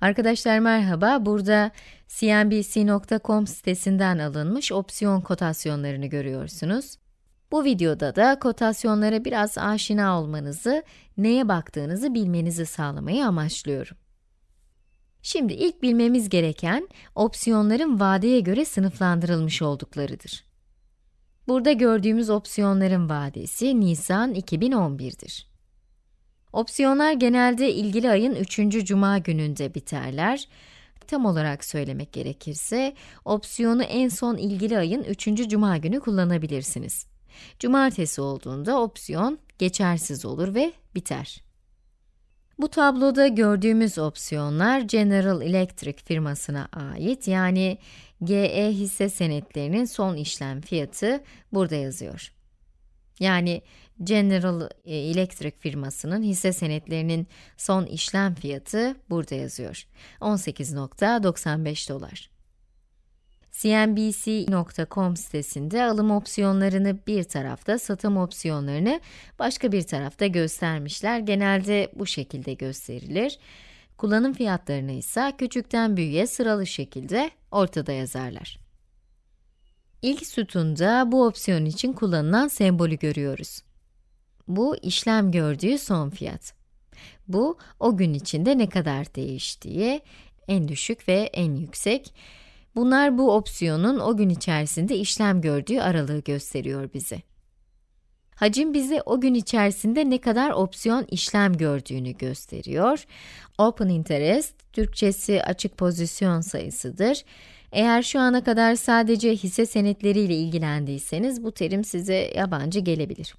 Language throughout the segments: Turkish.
Arkadaşlar merhaba, burada cnbc.com sitesinden alınmış opsiyon kotasyonlarını görüyorsunuz. Bu videoda da kotasyonlara biraz aşina olmanızı, neye baktığınızı bilmenizi sağlamayı amaçlıyorum. Şimdi ilk bilmemiz gereken, opsiyonların vadeye göre sınıflandırılmış olduklarıdır. Burada gördüğümüz opsiyonların vadesi Nisan 2011'dir. Opsiyonlar genelde ilgili ayın 3. cuma gününde biterler. Tam olarak söylemek gerekirse, opsiyonu en son ilgili ayın 3. cuma günü kullanabilirsiniz. Cumartesi olduğunda opsiyon geçersiz olur ve biter. Bu tabloda gördüğümüz opsiyonlar General Electric firmasına ait yani GE hisse senetlerinin son işlem fiyatı burada yazıyor. Yani General e, Electric firmasının hisse senetlerinin son işlem fiyatı burada yazıyor. 18.95 dolar. CNBC.com sitesinde alım opsiyonlarını bir tarafta, satım opsiyonlarını başka bir tarafta göstermişler. Genelde bu şekilde gösterilir. Kullanım fiyatlarını ise küçükten büyüğe sıralı şekilde ortada yazarlar. İlk sütunda bu opsiyon için kullanılan sembolü görüyoruz. Bu, işlem gördüğü son fiyat. Bu, o gün içinde ne kadar değiştiği, en düşük ve en yüksek. Bunlar bu opsiyonun o gün içerisinde işlem gördüğü aralığı gösteriyor bize. Hacim bize o gün içerisinde ne kadar opsiyon işlem gördüğünü gösteriyor. Open Interest, Türkçesi açık pozisyon sayısıdır. Eğer şu ana kadar sadece hisse senetleriyle ilgilendiyseniz bu terim size yabancı gelebilir.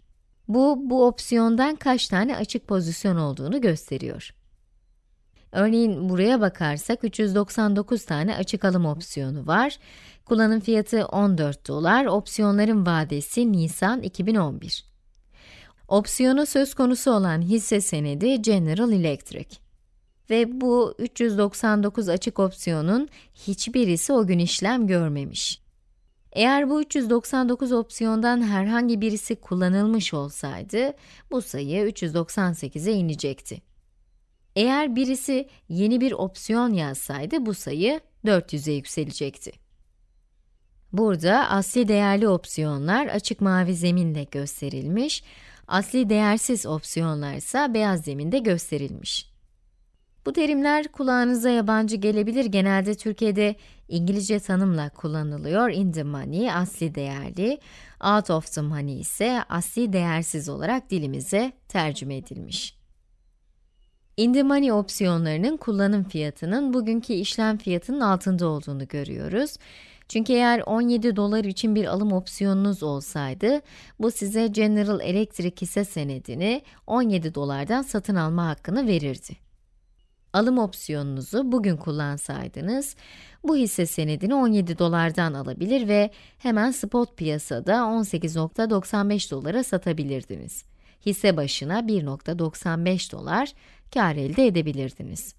Bu, bu opsiyondan kaç tane açık pozisyon olduğunu gösteriyor. Örneğin buraya bakarsak 399 tane açık alım opsiyonu var. Kullanım fiyatı 14 dolar, opsiyonların vadesi Nisan 2011. Opsiyonu söz konusu olan hisse senedi General Electric. Ve bu 399 açık opsiyonun hiçbirisi o gün işlem görmemiş. Eğer bu 399 opsiyondan herhangi birisi kullanılmış olsaydı, bu sayı 398'e inecekti. Eğer birisi yeni bir opsiyon yazsaydı, bu sayı 400'e yükselecekti. Burada asli değerli opsiyonlar açık mavi zeminle gösterilmiş, asli değersiz opsiyonlar ise beyaz zeminde gösterilmiş. Bu terimler kulağınıza yabancı gelebilir. Genelde Türkiye'de İngilizce tanımla kullanılıyor. In the money, asli değerli. Out of the money ise asli değersiz olarak dilimize tercüme edilmiş. In the money opsiyonlarının kullanım fiyatının bugünkü işlem fiyatının altında olduğunu görüyoruz. Çünkü eğer 17 dolar için bir alım opsiyonunuz olsaydı, bu size General Electric hisse senedini 17 dolardan satın alma hakkını verirdi alım opsiyonunuzu bugün kullansaydınız, bu hisse senedini 17 dolardan alabilir ve hemen spot piyasada 18.95 dolara satabilirdiniz. Hisse başına 1.95 dolar kar elde edebilirdiniz.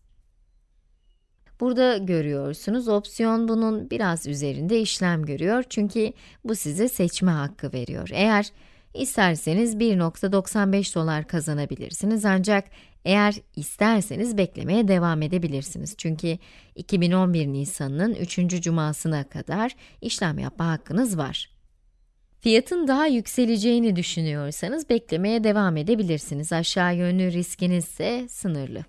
Burada görüyorsunuz, opsiyon bunun biraz üzerinde işlem görüyor çünkü bu size seçme hakkı veriyor. Eğer isterseniz 1.95 dolar kazanabilirsiniz ancak eğer isterseniz beklemeye devam edebilirsiniz. Çünkü 2011 Nisan'ın 3. cumasına kadar işlem yapma hakkınız var. Fiyatın daha yükseleceğini düşünüyorsanız beklemeye devam edebilirsiniz. Aşağı yönlü riskiniz ise sınırlı.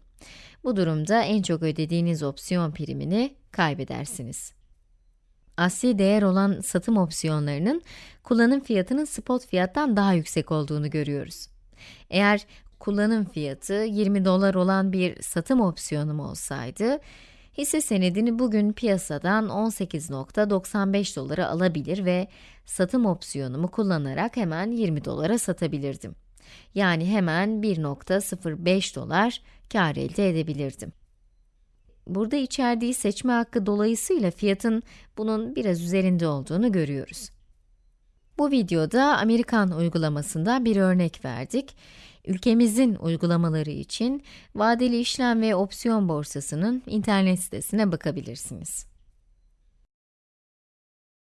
Bu durumda en çok ödediğiniz opsiyon primini kaybedersiniz. Asli değer olan satım opsiyonlarının kullanım fiyatının spot fiyattan daha yüksek olduğunu görüyoruz. Eğer kullanım fiyatı 20 dolar olan bir satım opsiyonum olsaydı, hisse senedini bugün piyasadan 18.95 dolara alabilir ve satım opsiyonumu kullanarak hemen 20 dolara satabilirdim. Yani hemen 1.05 dolar kar elde edebilirdim. Burada içerdiği seçme hakkı dolayısıyla fiyatın bunun biraz üzerinde olduğunu görüyoruz. Bu videoda Amerikan uygulamasından bir örnek verdik. Ülkemizin uygulamaları için vadeli işlem ve opsiyon borsasının internet sitesine bakabilirsiniz.